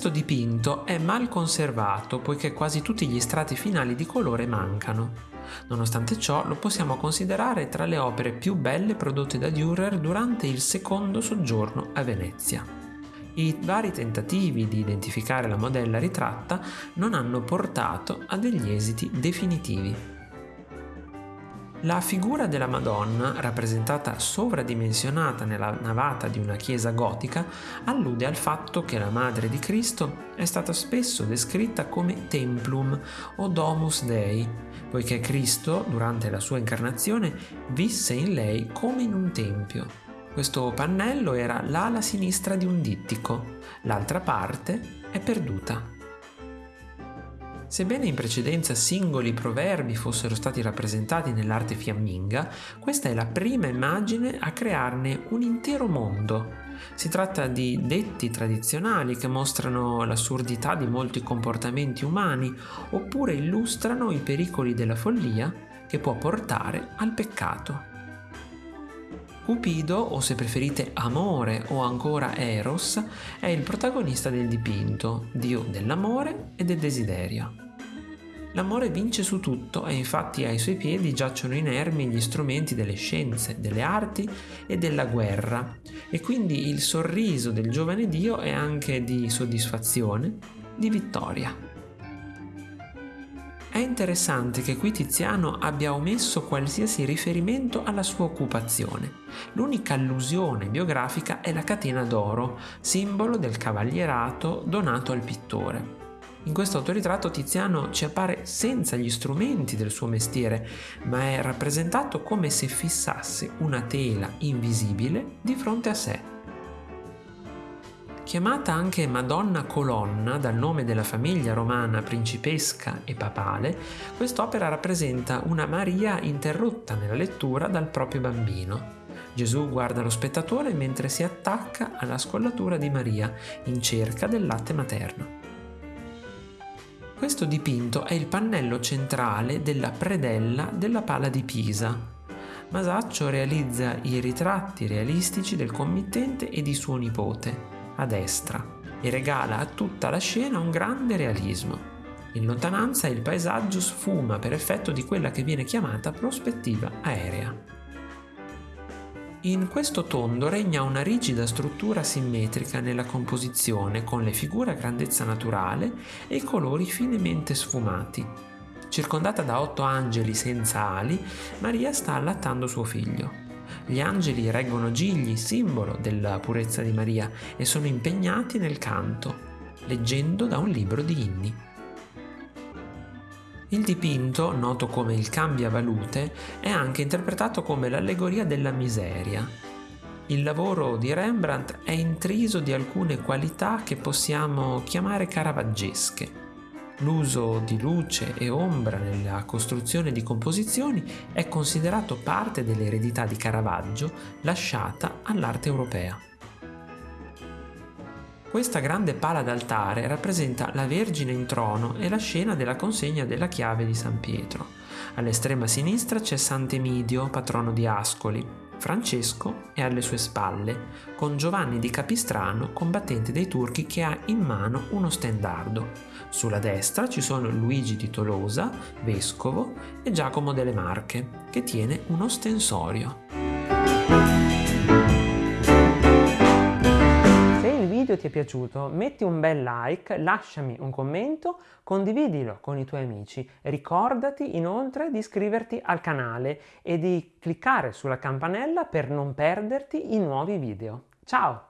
Questo dipinto è mal conservato poiché quasi tutti gli strati finali di colore mancano. Nonostante ciò lo possiamo considerare tra le opere più belle prodotte da Dürer durante il secondo soggiorno a Venezia. I vari tentativi di identificare la modella ritratta non hanno portato a degli esiti definitivi. La figura della Madonna, rappresentata sovradimensionata nella navata di una chiesa gotica, allude al fatto che la Madre di Cristo è stata spesso descritta come Templum o Domus Dei, poiché Cristo, durante la sua incarnazione, visse in lei come in un tempio. Questo pannello era l'ala sinistra di un dittico, l'altra parte è perduta. Sebbene in precedenza singoli proverbi fossero stati rappresentati nell'arte fiamminga, questa è la prima immagine a crearne un intero mondo. Si tratta di detti tradizionali che mostrano l'assurdità di molti comportamenti umani oppure illustrano i pericoli della follia che può portare al peccato. Cupido, o se preferite Amore o ancora Eros, è il protagonista del dipinto, dio dell'amore e del desiderio. L'amore vince su tutto e infatti ai suoi piedi giacciono inermi gli strumenti delle scienze, delle arti e della guerra e quindi il sorriso del giovane dio è anche di soddisfazione, di vittoria. È interessante che qui Tiziano abbia omesso qualsiasi riferimento alla sua occupazione. L'unica allusione biografica è la catena d'oro, simbolo del cavalierato donato al pittore. In questo autoritratto Tiziano ci appare senza gli strumenti del suo mestiere, ma è rappresentato come se fissasse una tela invisibile di fronte a sé. Chiamata anche Madonna Colonna dal nome della famiglia romana principesca e papale, quest'opera rappresenta una Maria interrotta nella lettura dal proprio bambino. Gesù guarda lo spettatore mentre si attacca alla scollatura di Maria in cerca del latte materno. Questo dipinto è il pannello centrale della predella della Pala di Pisa. Masaccio realizza i ritratti realistici del committente e di suo nipote, a destra e regala a tutta la scena un grande realismo. In lontananza il paesaggio sfuma per effetto di quella che viene chiamata prospettiva aerea. In questo tondo regna una rigida struttura simmetrica nella composizione con le figure a grandezza naturale e i colori finemente sfumati. Circondata da otto angeli senza ali, Maria sta allattando suo figlio. Gli angeli reggono gigli, simbolo della purezza di Maria, e sono impegnati nel canto, leggendo da un libro di inni. Il dipinto, noto come il cambiavalute, è anche interpretato come l'allegoria della miseria. Il lavoro di Rembrandt è intriso di alcune qualità che possiamo chiamare caravaggesche. L'uso di luce e ombra nella costruzione di composizioni è considerato parte dell'eredità di Caravaggio lasciata all'arte europea. Questa grande pala d'altare rappresenta la Vergine in trono e la scena della consegna della chiave di San Pietro. All'estrema sinistra c'è Sant'Emidio, patrono di Ascoli, Francesco è alle sue spalle, con Giovanni di Capistrano, combattente dei turchi che ha in mano uno stendardo. Sulla destra ci sono Luigi di Tolosa, vescovo, e Giacomo delle Marche, che tiene uno stensorio. Video ti è piaciuto metti un bel like, lasciami un commento, condividilo con i tuoi amici. Ricordati inoltre di iscriverti al canale e di cliccare sulla campanella per non perderti i nuovi video. Ciao!